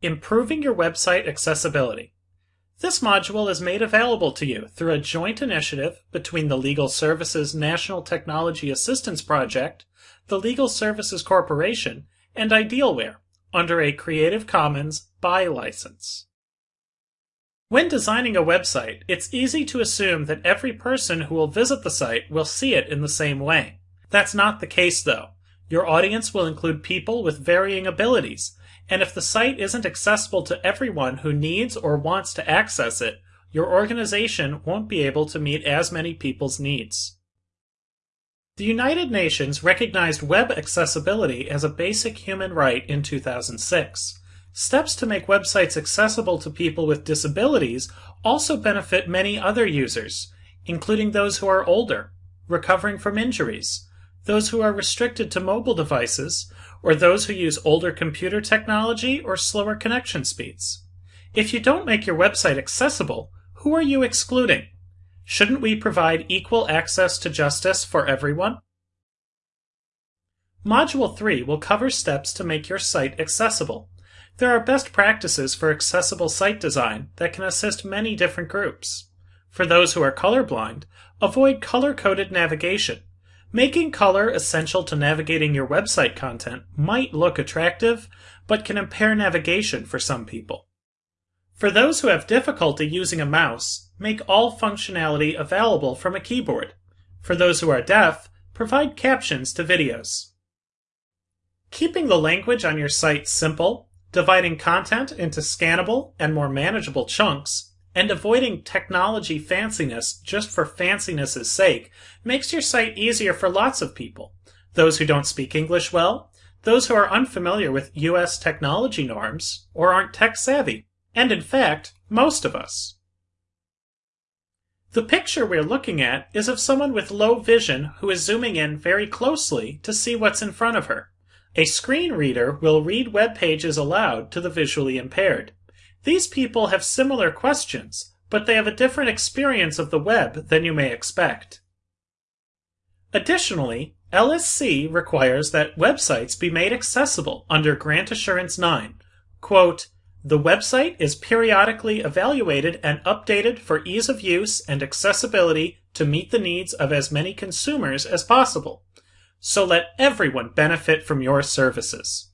Improving your website accessibility. This module is made available to you through a joint initiative between the Legal Services National Technology Assistance Project, the Legal Services Corporation, and Idealware under a Creative Commons BY license. When designing a website, it's easy to assume that every person who will visit the site will see it in the same way. That's not the case though. Your audience will include people with varying abilities, and if the site isn't accessible to everyone who needs or wants to access it, your organization won't be able to meet as many people's needs. The United Nations recognized web accessibility as a basic human right in 2006. Steps to make websites accessible to people with disabilities also benefit many other users, including those who are older, recovering from injuries, those who are restricted to mobile devices, or those who use older computer technology or slower connection speeds. If you don't make your website accessible, who are you excluding? Shouldn't we provide equal access to justice for everyone? Module 3 will cover steps to make your site accessible. There are best practices for accessible site design that can assist many different groups. For those who are colorblind, avoid color-coded navigation Making color essential to navigating your website content might look attractive, but can impair navigation for some people. For those who have difficulty using a mouse, make all functionality available from a keyboard. For those who are deaf, provide captions to videos. Keeping the language on your site simple, dividing content into scannable and more manageable chunks, and avoiding technology fanciness just for fanciness' sake makes your site easier for lots of people. Those who don't speak English well, those who are unfamiliar with US technology norms, or aren't tech savvy, and in fact, most of us. The picture we're looking at is of someone with low vision who is zooming in very closely to see what's in front of her. A screen reader will read web pages aloud to the visually impaired. These people have similar questions, but they have a different experience of the web than you may expect. Additionally, LSC requires that websites be made accessible under Grant Assurance 9. Quote, the website is periodically evaluated and updated for ease of use and accessibility to meet the needs of as many consumers as possible. So let everyone benefit from your services.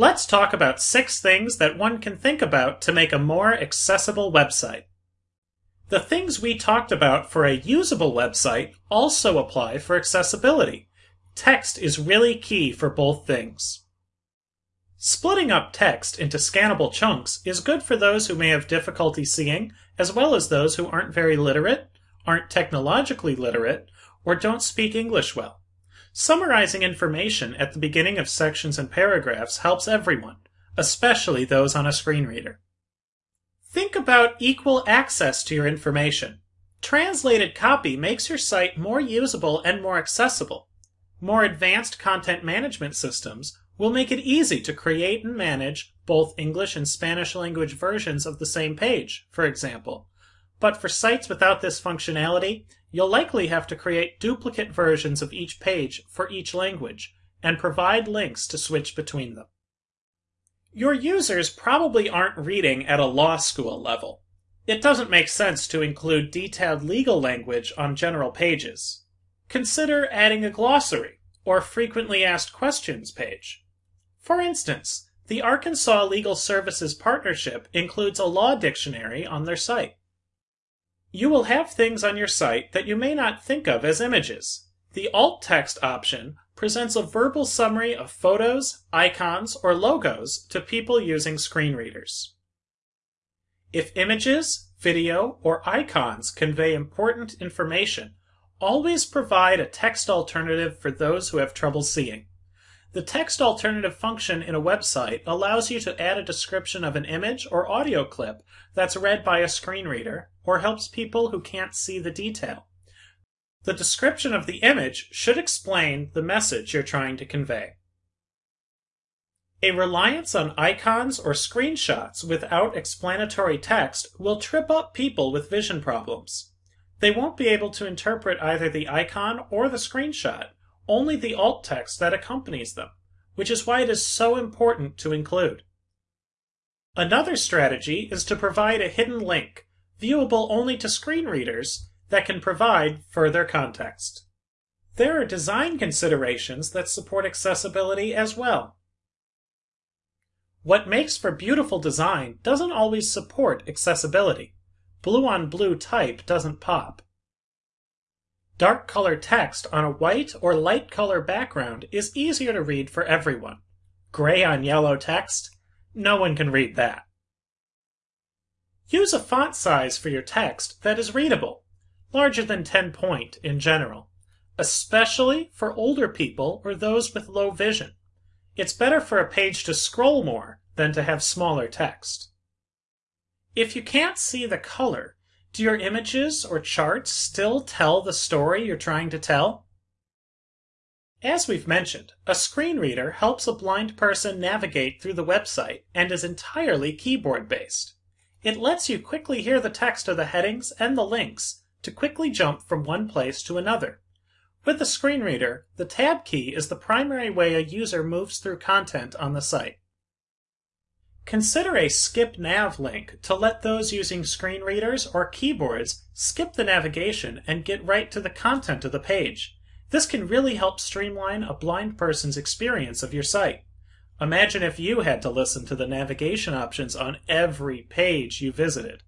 Let's talk about six things that one can think about to make a more accessible website. The things we talked about for a usable website also apply for accessibility. Text is really key for both things. Splitting up text into scannable chunks is good for those who may have difficulty seeing, as well as those who aren't very literate, aren't technologically literate, or don't speak English well. Summarizing information at the beginning of sections and paragraphs helps everyone, especially those on a screen reader. Think about equal access to your information. Translated copy makes your site more usable and more accessible. More advanced content management systems will make it easy to create and manage both English and Spanish language versions of the same page, for example. But for sites without this functionality, You'll likely have to create duplicate versions of each page for each language and provide links to switch between them. Your users probably aren't reading at a law school level. It doesn't make sense to include detailed legal language on general pages. Consider adding a glossary or frequently asked questions page. For instance, the Arkansas Legal Services Partnership includes a law dictionary on their site. You will have things on your site that you may not think of as images. The alt text option presents a verbal summary of photos, icons, or logos to people using screen readers. If images, video, or icons convey important information, always provide a text alternative for those who have trouble seeing. The text alternative function in a website allows you to add a description of an image or audio clip that's read by a screen reader, or helps people who can't see the detail. The description of the image should explain the message you're trying to convey. A reliance on icons or screenshots without explanatory text will trip up people with vision problems. They won't be able to interpret either the icon or the screenshot, only the alt text that accompanies them, which is why it is so important to include. Another strategy is to provide a hidden link, viewable only to screen readers, that can provide further context. There are design considerations that support accessibility as well. What makes for beautiful design doesn't always support accessibility. Blue on blue type doesn't pop. Dark color text on a white or light color background is easier to read for everyone. Gray on yellow text? No one can read that. Use a font size for your text that is readable, larger than 10 point in general, especially for older people or those with low vision. It's better for a page to scroll more than to have smaller text. If you can't see the color, do your images or charts still tell the story you're trying to tell? As we've mentioned, a screen reader helps a blind person navigate through the website and is entirely keyboard based. It lets you quickly hear the text of the headings and the links to quickly jump from one place to another. With a screen reader, the tab key is the primary way a user moves through content on the site. Consider a skip nav link to let those using screen readers or keyboards skip the navigation and get right to the content of the page. This can really help streamline a blind person's experience of your site. Imagine if you had to listen to the navigation options on every page you visited.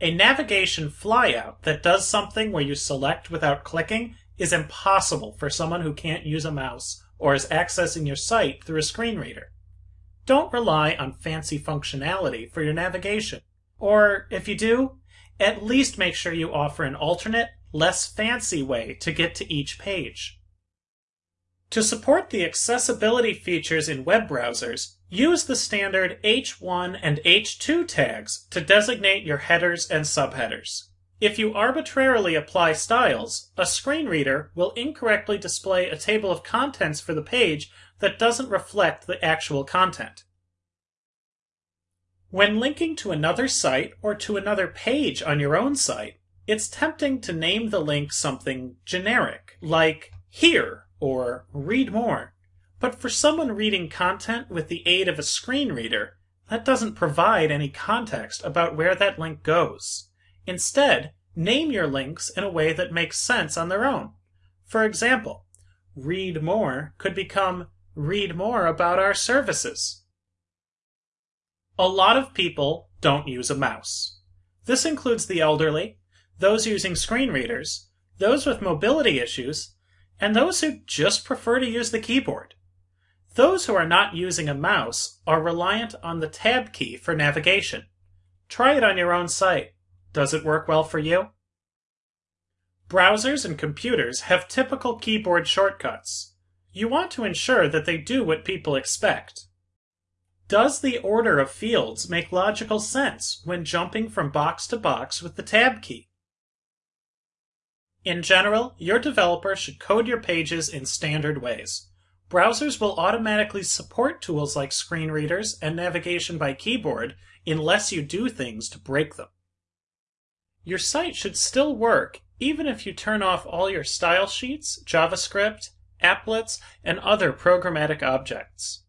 A navigation flyout that does something where you select without clicking is impossible for someone who can't use a mouse or is accessing your site through a screen reader. Don't rely on fancy functionality for your navigation. Or if you do, at least make sure you offer an alternate, less fancy way to get to each page. To support the accessibility features in web browsers, use the standard H1 and H2 tags to designate your headers and subheaders. If you arbitrarily apply styles, a screen reader will incorrectly display a table of contents for the page that doesn't reflect the actual content. When linking to another site or to another page on your own site, it's tempting to name the link something generic, like here or read more. But for someone reading content with the aid of a screen reader, that doesn't provide any context about where that link goes. Instead, name your links in a way that makes sense on their own. For example, read more could become read more about our services. A lot of people don't use a mouse. This includes the elderly, those using screen readers, those with mobility issues, and those who just prefer to use the keyboard. Those who are not using a mouse are reliant on the tab key for navigation. Try it on your own site. Does it work well for you? Browsers and computers have typical keyboard shortcuts. You want to ensure that they do what people expect. Does the order of fields make logical sense when jumping from box to box with the tab key? In general, your developer should code your pages in standard ways. Browsers will automatically support tools like screen readers and navigation by keyboard unless you do things to break them. Your site should still work even if you turn off all your style sheets, JavaScript, applets, and other programmatic objects.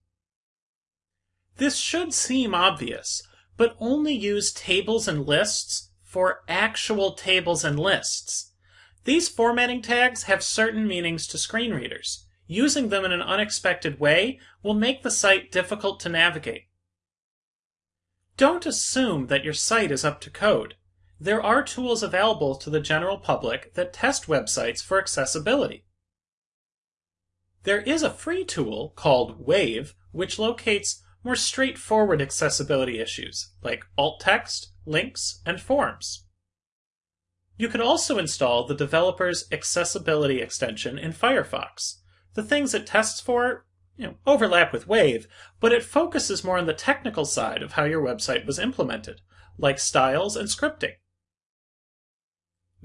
This should seem obvious, but only use tables and lists for actual tables and lists these formatting tags have certain meanings to screen readers. Using them in an unexpected way will make the site difficult to navigate. Don't assume that your site is up to code. There are tools available to the general public that test websites for accessibility. There is a free tool called Wave, which locates more straightforward accessibility issues like alt text, links, and forms. You can also install the developer's accessibility extension in Firefox. The things it tests for you know, overlap with Wave, but it focuses more on the technical side of how your website was implemented, like styles and scripting.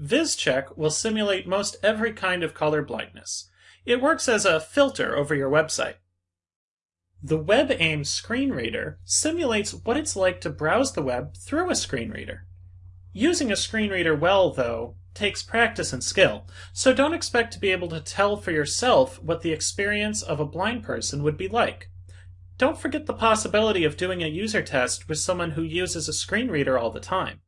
Vischeck will simulate most every kind of color blindness. It works as a filter over your website. The WebAIM screen reader simulates what it's like to browse the web through a screen reader. Using a screen reader well, though, takes practice and skill, so don't expect to be able to tell for yourself what the experience of a blind person would be like. don't forget the possibility of doing a user test with someone who uses a screen reader all the time.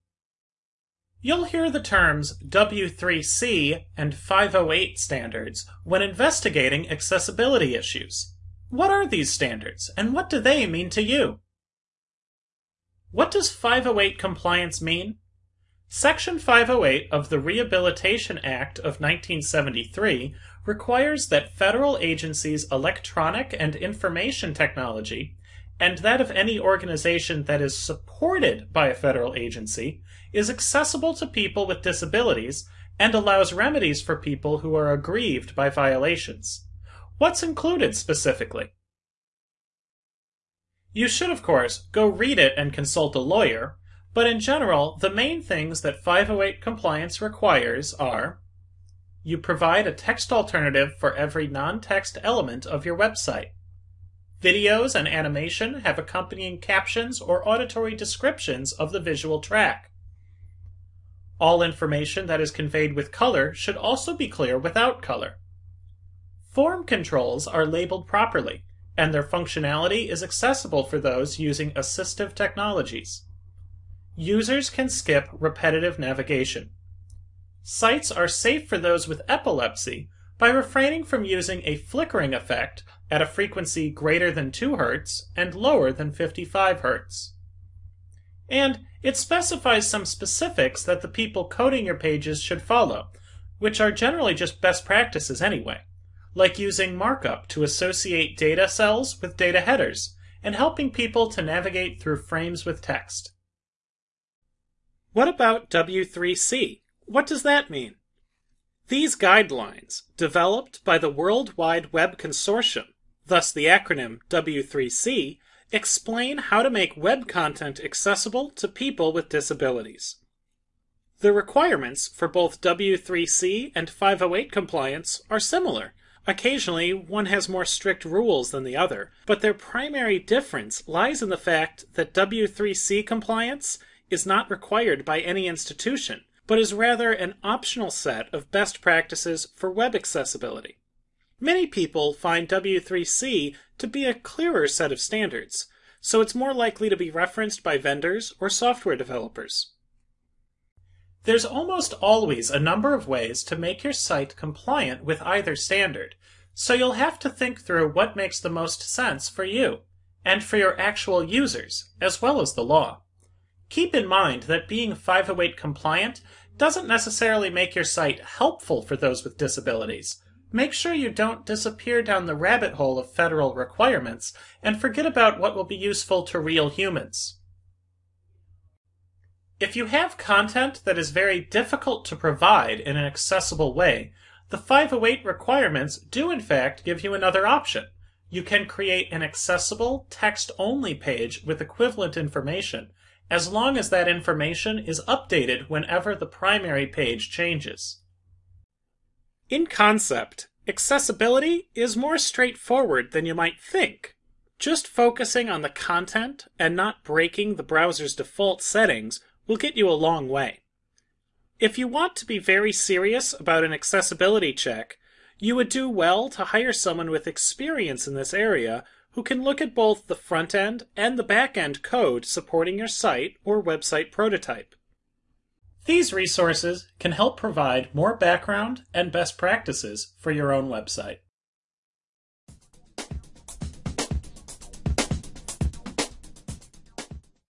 You'll hear the terms W3C and 508 standards when investigating accessibility issues. What are these standards, and what do they mean to you? What does 508 compliance mean? Section 508 of the Rehabilitation Act of 1973 requires that federal agencies' electronic and information technology, and that of any organization that is supported by a federal agency, is accessible to people with disabilities and allows remedies for people who are aggrieved by violations. What's included specifically? You should, of course, go read it and consult a lawyer, but in general, the main things that 508 compliance requires are you provide a text alternative for every non-text element of your website. Videos and animation have accompanying captions or auditory descriptions of the visual track. All information that is conveyed with color should also be clear without color. Form controls are labeled properly, and their functionality is accessible for those using assistive technologies. Users can skip repetitive navigation. Sites are safe for those with epilepsy by refraining from using a flickering effect at a frequency greater than 2 Hz and lower than 55 Hz. And it specifies some specifics that the people coding your pages should follow, which are generally just best practices anyway, like using markup to associate data cells with data headers, and helping people to navigate through frames with text. What about W3C? What does that mean? These guidelines, developed by the World Wide Web Consortium, thus the acronym W3C, explain how to make web content accessible to people with disabilities. The requirements for both W3C and 508 compliance are similar. Occasionally, one has more strict rules than the other, but their primary difference lies in the fact that W3C compliance is not required by any institution, but is rather an optional set of best practices for web accessibility. Many people find W3C to be a clearer set of standards, so it's more likely to be referenced by vendors or software developers. There's almost always a number of ways to make your site compliant with either standard, so you'll have to think through what makes the most sense for you, and for your actual users, as well as the law. Keep in mind that being 508 compliant doesn't necessarily make your site helpful for those with disabilities. Make sure you don't disappear down the rabbit hole of federal requirements and forget about what will be useful to real humans. If you have content that is very difficult to provide in an accessible way, the 508 requirements do in fact give you another option. You can create an accessible text-only page with equivalent information as long as that information is updated whenever the primary page changes. In concept, accessibility is more straightforward than you might think. Just focusing on the content and not breaking the browser's default settings will get you a long way. If you want to be very serious about an accessibility check, you would do well to hire someone with experience in this area who can look at both the front end and the back end code supporting your site or website prototype. These resources can help provide more background and best practices for your own website.